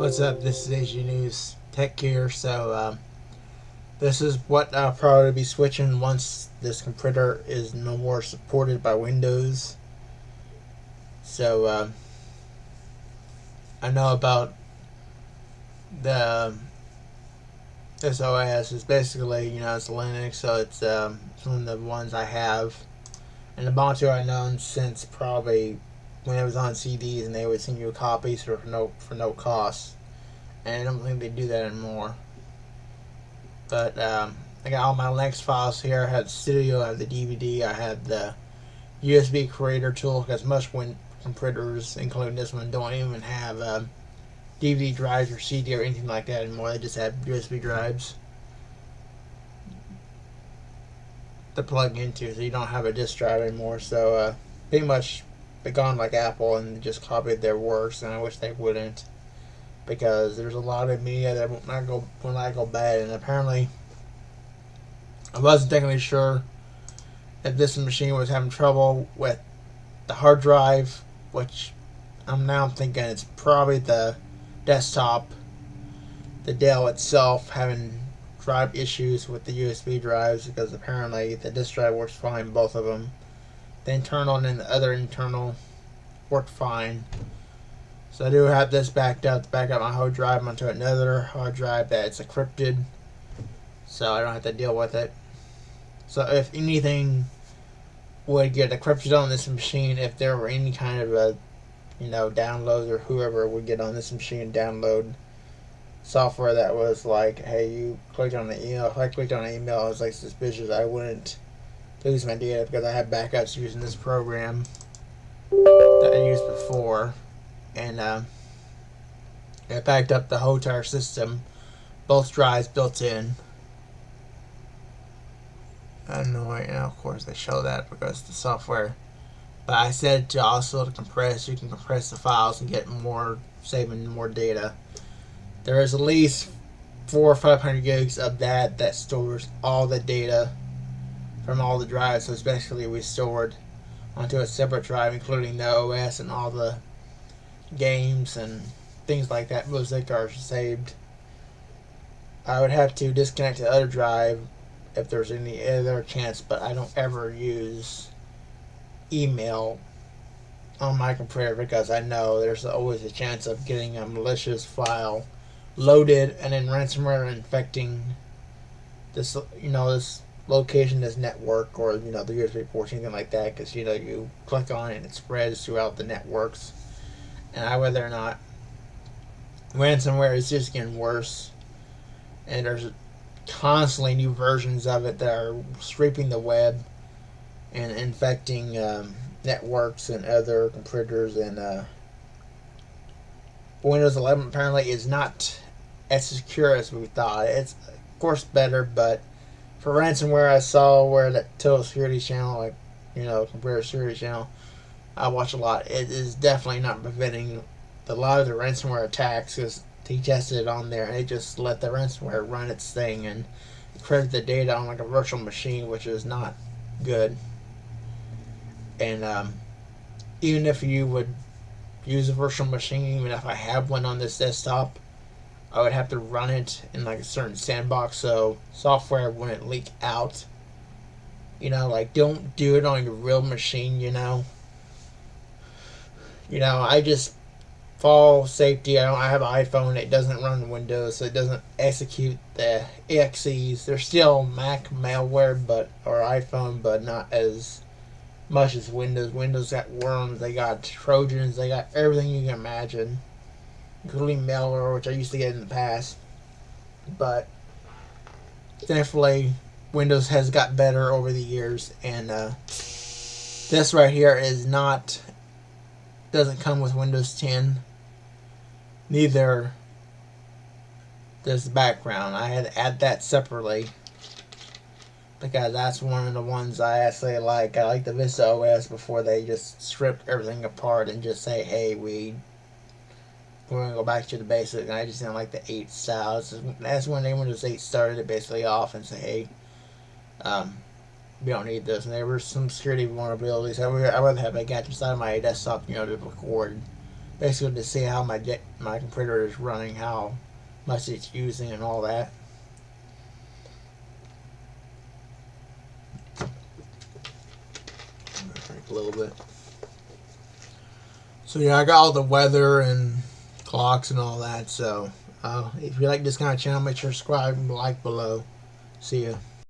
What's up? This is AG News Tech here. So, um, this is what I'll probably be switching once this computer is no more supported by Windows. So, um, I know about the um, this OS is basically, you know, it's Linux, so it's, um, it's one of the ones I have. And the Ubuntu I've known since probably when it was on CDs and they would send you copies for no for no cost. And I don't think they do that anymore. But um, I got all my Linux files here. I the studio, I have the DVD, I have the USB creator tool because most Win computers, including this one, don't even have um, DVD drives or CD or anything like that anymore. They just have USB drives to plug into, so you don't have a disk drive anymore. So uh, pretty much gone like Apple and just copied their works, and I wish they wouldn't because there's a lot of media that will not go will not go bad, and apparently I wasn't technically sure if this machine was having trouble with the hard drive, which I'm now thinking it's probably the desktop, the Dell itself having drive issues with the USB drives because apparently the disk drive works fine, both of them the internal and the other internal worked fine. So I do have this backed up to back up my hard drive onto another hard drive that's encrypted. So I don't have to deal with it. So if anything would get encrypted on this machine, if there were any kind of a you know, download or whoever would get on this machine download software that was like, hey, you clicked on the email. If I clicked on an email, I was like suspicious. I wouldn't lose my data because I have backups using this program that I used before. And uh, I backed up the whole entire system, both drives built in. I know right now, of course, they show that because the software. But I said to also to compress, you can compress the files and get more, saving more data. There is at least four or five hundred gigs of that that stores all the data from all the drives, so it's basically restored onto a separate drive, including the OS and all the games and things like that. Music are saved. I would have to disconnect the other drive if there's any other chance, but I don't ever use email on my computer because I know there's always a chance of getting a malicious file loaded and then ransomware infecting this you know this location as network or you know the USB port anything like that because you know you click on it and it spreads throughout the networks. And I whether or not ransomware is just getting worse and there's constantly new versions of it that are sweeping the web and infecting um, networks and other computers and uh, Windows 11 apparently is not as secure as we thought. It's of course better but for ransomware, I saw where that Total Security channel, like you know, computer security channel, I watch a lot. It is definitely not preventing a lot of the ransomware attacks because he tested it on there and it just let the ransomware run its thing and encrypt the data on like a virtual machine, which is not good. And um, even if you would use a virtual machine, even if I have one on this desktop, I would have to run it in like a certain sandbox so software wouldn't leak out. You know, like don't do it on your real machine, you know. You know, I just fall safety. I don't I have an iPhone, it doesn't run Windows, so it doesn't execute the exes. They're still Mac malware but or iPhone but not as much as Windows. Windows got worms, they got Trojans, they got everything you can imagine including malware, which I used to get in the past. But thankfully, Windows has got better over the years, and uh, this right here is not doesn't come with Windows 10. Neither the background. I had to add that separately because that's one of the ones I actually like. I like the Vista OS before they just stripped everything apart and just say, hey, we we're going to go back to the basic. And I just didn't like the eight styles. That's when they just 8 started it basically off and say, hey, um, we don't need this. And there were some security vulnerabilities. I would, I'd rather have my gadgets out of my desktop, you know, to record. Basically to see how my, my computer is running, how much it's using and all that. a little bit. So yeah, I got all the weather and clocks and all that. So uh, if you like this kind of channel, make sure to subscribe and like below. See ya.